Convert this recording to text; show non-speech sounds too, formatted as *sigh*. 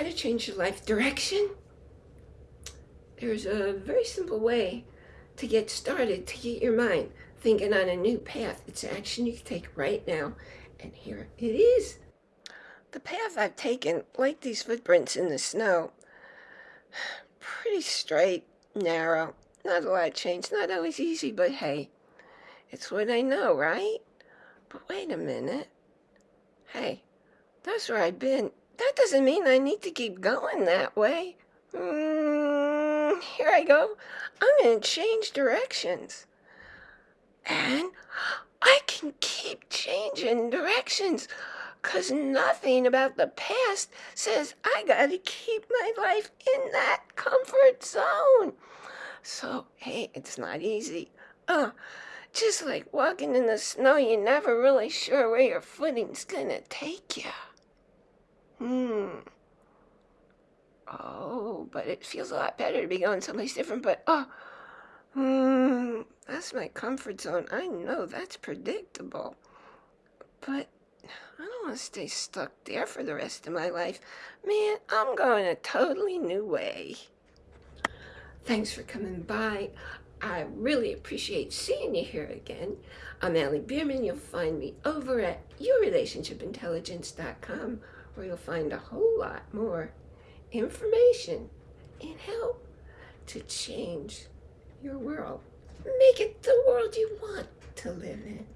How to change your life direction? There's a very simple way to get started, to get your mind thinking on a new path. It's action you can take right now. And here it is. The path I've taken, like these footprints in the snow, *sighs* pretty straight, narrow, not a lot of change, not always easy, but hey, it's what I know, right? But wait a minute. Hey, that's where I've been that doesn't mean I need to keep going that way. Mm, here I go. I'm going to change directions. And I can keep changing directions because nothing about the past says I got to keep my life in that comfort zone. So, hey, it's not easy. Uh, just like walking in the snow, you're never really sure where your footing's going to take you. Hmm. Oh, but it feels a lot better to be going someplace different, but oh, hmm, that's my comfort zone. I know that's predictable. But I don't want to stay stuck there for the rest of my life. Man, I'm going a totally new way. Thanks for coming by. I really appreciate seeing you here again. I'm Allie Bierman. You'll find me over at yourrelationshipintelligence.com where you'll find a whole lot more information and help to change your world. Make it the world you want to live in.